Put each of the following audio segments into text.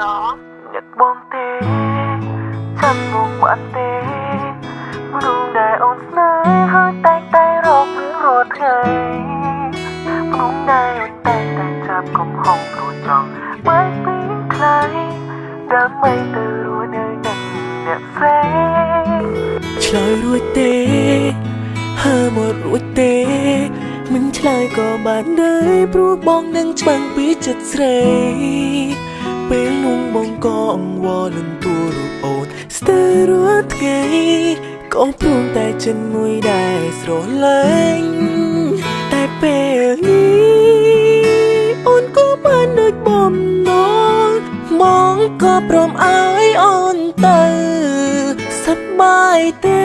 ល្អញាក់បងទេចាំមកបានទេមនុស្សដែលអូនស្នេហ៍ហើយតែតែរករឿងរត់ថ្ងៃមនុស្សដែលអូនតែតែចាប់កំហុសព្រោះចង់បែកពីใครដើម្បីទៅរួចនៅនឹងអ្នកផ្សេងឆ្លើយរួចទេហើមករួចទេមិនឆ្លើយក៏បានដែរព្រោះបងនឹងច្បាំងពីចិត្តស្រី ពេលនោះបងក៏អង្វរលំទួរូបអូនស្ទើររាល់ថ្ងៃក៏ព្រមតែចិនមួយដែរស្រឡាញ់តែពេលនេះអូនក៏បានដូចបំណងបងក៏ព្រមឲ្យអូនទៅសប្បាយទេ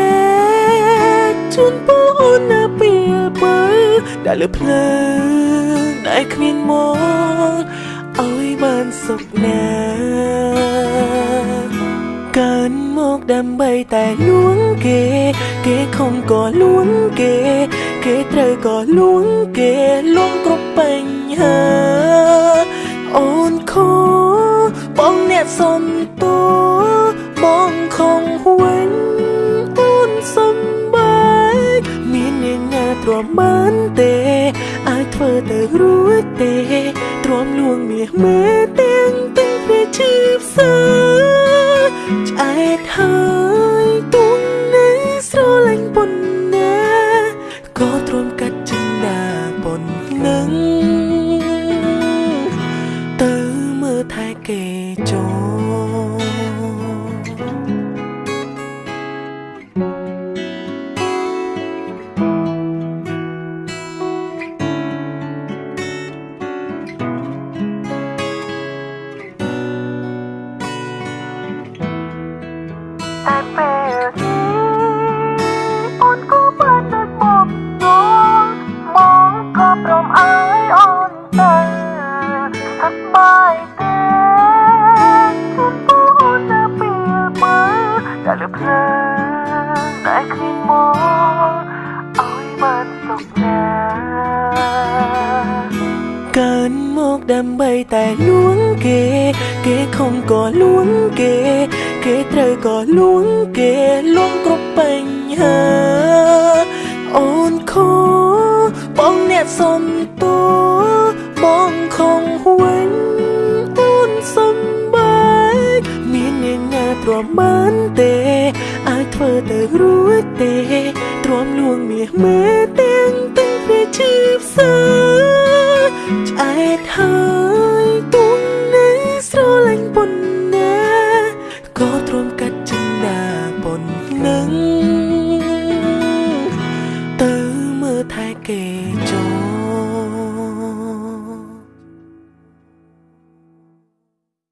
ជូនពូអូនណាពីបើដែលលើភ្លើងដែលគ្មានមក ឲ្យបានសុខណាកើនមកដើម្បីតែលួងគេ គេខំក៏លួងគេ គេត្រូវក៏លួងគេលួងគ្រប់បញ្ហាអូនខូបងអ្នកសំទោបងខំវិញអូនសំបាយមានអ្នកណាទ្រាំបានទេ ងមាសមេទាំងទាំងព្រះជឿផ្សើឆ្អែតហើយ តែពេលនេះអូនក៏បានដូចបំណងបងក៏ព្រមឲ្យអូនទៅសប្បាយទេជូនពូអូនណាពីមើដែលលើភ្លើងដែលគ្មានមកឲ្យបានសុខណាកើនមកដើម្បីតែលួងគេ គេខំក៏លួងគេ គេត្រូវក៏លួងគេលួងគ្រប់បញ្ហា អូនខូបងអ្នកសំទោបងខំវិញអូនសំបាយមានអ្នកណាទ្រាំបានទេអាចធ្វើទៅរួចទេទ្រាំលួងមាសមេទាំងទាំងព្រះជឿផ្សើឆ្អែតហើយ 你就。